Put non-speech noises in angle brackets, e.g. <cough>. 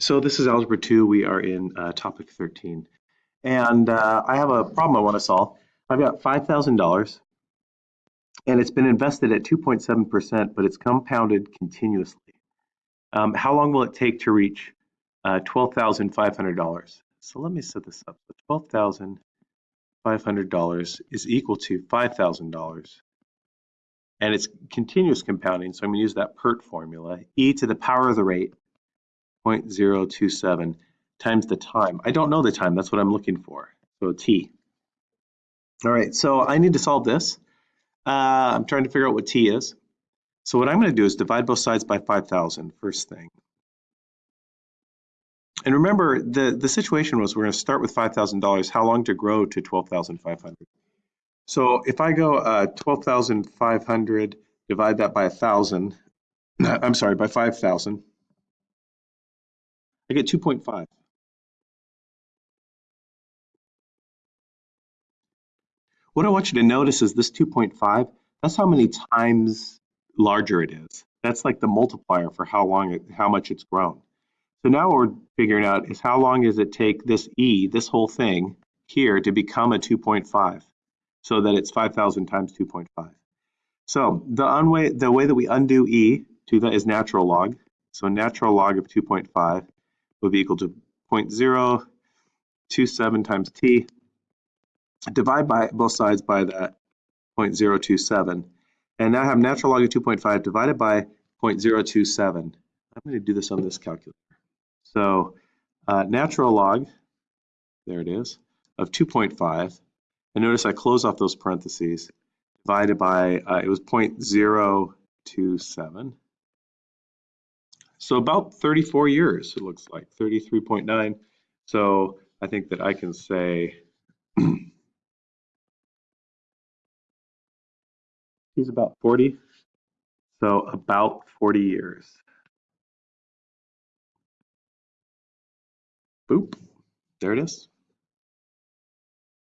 So this is Algebra 2. We are in uh, topic 13. And uh, I have a problem I want to solve. I've got $5,000 and it's been invested at 2.7%, but it's compounded continuously. Um, how long will it take to reach uh, $12,500? So let me set this up. $12,500 is equal to $5,000 and it's continuous compounding, so I'm going to use that PERT formula, e to the power of the rate 0.027 times the time. I don't know the time, that's what I'm looking for, so t. All right, so I need to solve this. Uh, I'm trying to figure out what t is. So what I'm going to do is divide both sides by 5,000, first thing. And remember, the, the situation was we're going to start with $5,000, how long to grow to 12,500. So if I go uh, 12,500, divide that by 1,000, <clears throat> I'm sorry, by 5,000, I get 2.5. What I want you to notice is this 2.5, that's how many times larger it is. That's like the multiplier for how long it, how much it's grown. So now what we're figuring out is how long does it take this E, this whole thing here to become a 2.5 so that it's 5,000 times 2.5. So the, way, the way that we undo E to that is natural log. So natural log of 2.5 would be equal to 0.027 times t. Divide by both sides by that 0.027. And now I have natural log of 2.5 divided by 0.027. I'm going to do this on this calculator. So uh, natural log, there it is, of 2.5. And notice I close off those parentheses, divided by, uh, it was 0.027. So about 34 years, it looks like 33.9. So I think that I can say <clears throat> he's about 40. So about 40 years. Boop, there it is.